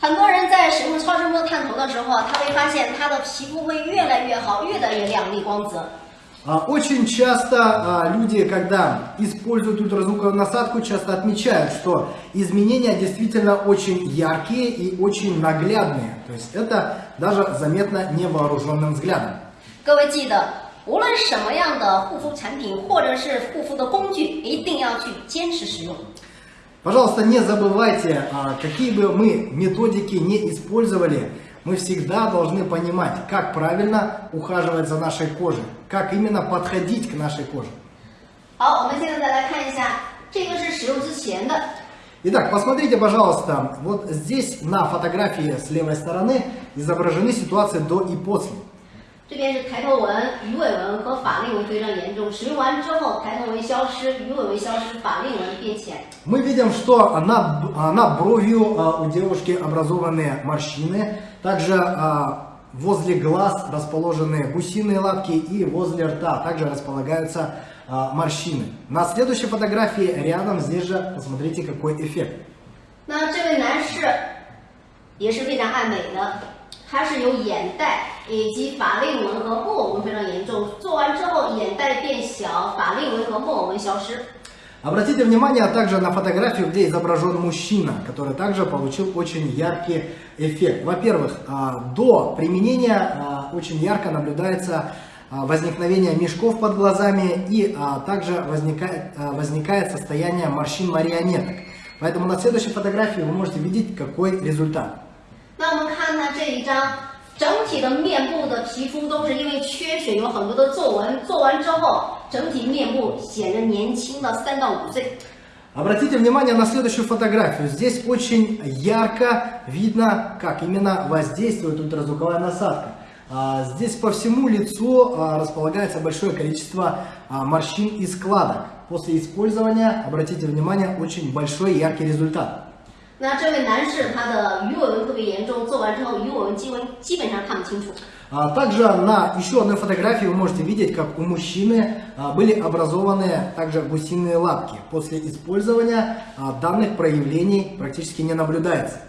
很多人在使用超声波探头的时候啊，他会发现他的皮肤会越来越好，越来越亮丽光泽。 А, Очень часто а, люди, когда используют ультразвуковую насадку, часто отмечают, что изменения действительно очень яркие и очень наглядные. То есть это даже заметно невооруженным взглядом. 各位记得，无论什么样的护肤产品或者是护肤的工具，一定要去坚持使用。 Пожалуйста, не забывайте, а, какие бы мы методики не использовали, мы всегда должны понимать, как правильно ухаживать за нашей кожей, как именно подходить к нашей коже. Итак, посмотрите, пожалуйста, вот здесь на фотографии с левой стороны изображены ситуации до и после. 这边是抬头纹、鱼尾纹和法令纹非常严重，使用完之后，抬头纹消失，鱼尾纹消失，法令纹变浅。 Мы видим, что на, б- а, на бровью а, у девушки образованы морщины, также а, возле глаз расположены гусиные лапки и возле рта также располагаются а, морщины. На следующей фотографии рядом здесь же посмотрите какой эффект. 那这位男士也是非常爱美的， 他是有眼袋以及法令纹和木偶纹非常严重，做完之后眼袋变小，法令纹和木偶纹消失。 Обратите внимание также на фотографию, где изображен мужчина, который также получил очень яркий эффект. Во-первых, а, до применения а, очень ярко наблюдается а, возникновение мешков под глазами и а, также возникает, а, возникает состояние морщин-марионеток. Поэтому на следующей фотографии вы можете видеть, какой результат. 那我们看呢这一张 整体的面部的皮肤都是因为缺水，有很多的皱纹。做完之后，整体面部显得年轻了三到五岁。 Обратите внимание на следующую фотографию. Здесь очень ярко видно, как именно воздействует ультразвуковая насадка. А, Здесь по всему лицу а, располагается большое количество а, морщин и складок. После использования, обратите внимание, очень большой и яркий результат. 那这位男士他的鱼尾纹特别严重，做完之后鱼尾纹基本基本上看不清楚。 А Также на еще одной фотографии вы можете видеть, как у мужчины а, были образованы также гусиные лапки. После использования а, данных проявлений практически не наблюдается.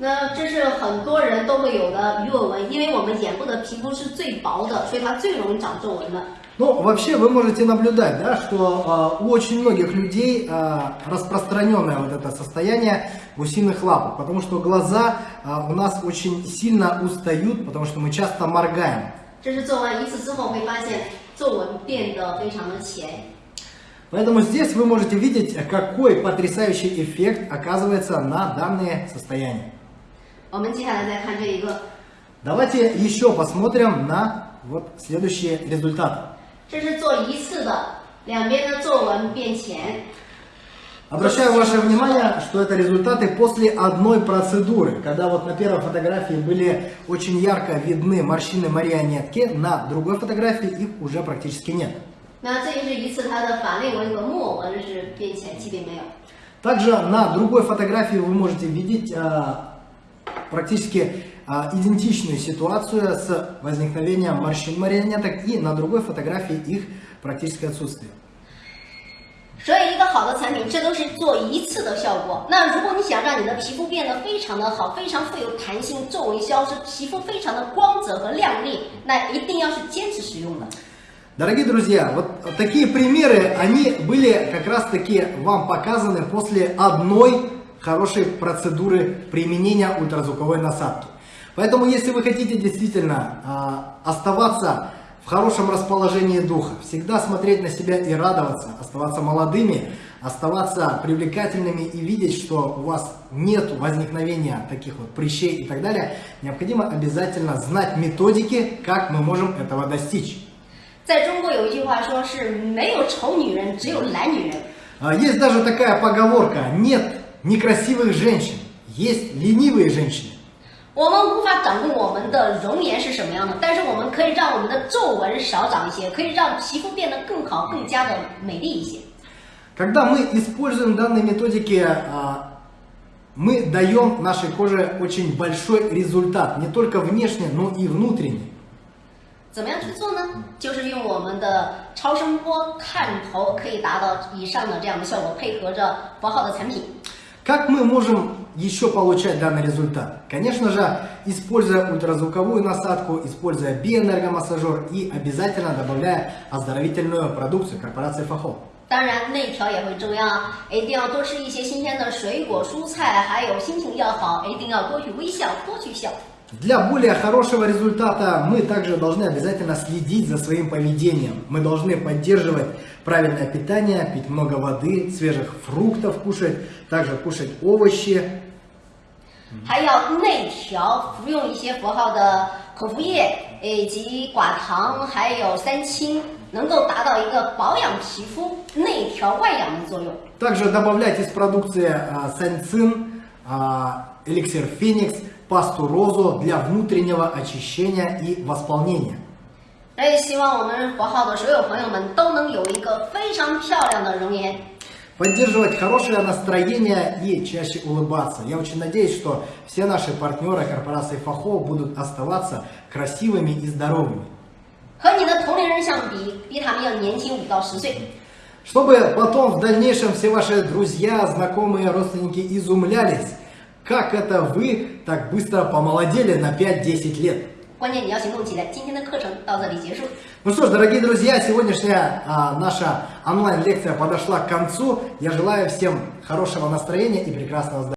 那这是很多人都会有的鱼尾纹，因为我们眼部的皮肤是最薄的，所以它最容易长皱纹的。 Ну, вообще вы можете наблюдать, да, что а, у очень многих людей а, распространенное вот это состояние гусиных лапок, потому что глаза а, у нас очень сильно устают, потому что мы часто моргаем. 这是做完一次之后会发现皱纹变得非常的浅。 Поэтому здесь вы можете видеть, какой потрясающий эффект оказывается на данные состояния. 我们接下来再看这一个， Давайте еще посмотрим на вот следующие результаты. 这是做一次的，两边的皱纹变浅。 Обращаю ваше внимание, что это результаты после одной процедуры, когда вот на первой фотографии были очень ярко видны морщины марионетки, на другой фотографии их уже практически нет. 那这就是一次它的法令纹和木偶纹是变浅，基本没有。 Также на другой фотографии вы можете видеть а, практически а, идентичную ситуацию с возникновением морщин марионеток и на другой фотографии их практически отсутствие. 所以一个好的产品，这都是做一次的效果。那如果你想让你的皮肤变得非常的好，非常富有弹性，皱纹消失，皮肤非常的光泽和亮丽，那一定要是坚持使用的。 Дорогие друзья, вот такие примеры, они были как раз таки вам показаны после одной хорошей процедуры применения ультразвуковой насадки. Поэтому, если вы хотите действительно а, оставаться в хорошем расположении духа, всегда смотреть на себя и радоваться, оставаться молодыми, оставаться привлекательными и видеть, что у вас нет возникновения таких вот прыщей и так далее, необходимо обязательно знать методики, как мы можем этого достичь. Есть даже такая поговорка, нет некрасивых женщин, есть ленивые женщины. 我们无法掌控我们的容颜是什么样的，但是我们可以让我们的皱纹少长一些，可以让皮肤变得更好，更加的美丽一些。 Когда мы используем данные методики, а, мы даем нашей коже очень большой результат, не только внешне, но и внутренне. 怎么样去做呢？就是用我们的超声波探头，可以达到以上的这样的效果，配合着佛号的产品。 Как мы можем еще получать данный результат? Конечно же, используя ультразвуковую насадку, используя биоэнергомассажер и обязательно добавляя оздоровительную продукцию корпорации Фахо. 当然，内调也会重要啊，一定要多吃一些新鲜的水果、蔬菜，还有心情要好，一定要多去微笑，多去笑。 Для более хорошего результата мы также должны обязательно следить за своим поведением. Мы должны поддерживать правильное питание, пить много воды, свежих фруктов кушать, также кушать овощи. 还要内调，服用一些佛号的口服液，以及寡糖，还有三清，能够达到一个保养皮肤、内调外养的作用。 Также добавлять из продукции а, санцин, а, эликсир феникс, пасту розу для внутреннего очищения и восполнения. 所以希望我们佛号的所有朋友们都能有一个非常漂亮的容颜。 поддерживать хорошее настроение и чаще улыбаться. Я очень надеюсь, что все наши партнеры корпорации ФАХО будут оставаться красивыми и здоровыми. Чтобы потом в дальнейшем все ваши друзья, знакомые, родственники изумлялись, как это вы так быстро помолодели на 5-10 лет. 关键你要行动起来。今天的课程到这里结束。 Ну что ж, дорогие друзья, сегодняшняя а, наша онлайн-лекция подошла к концу. Я желаю всем хорошего настроения и прекрасного здоровья.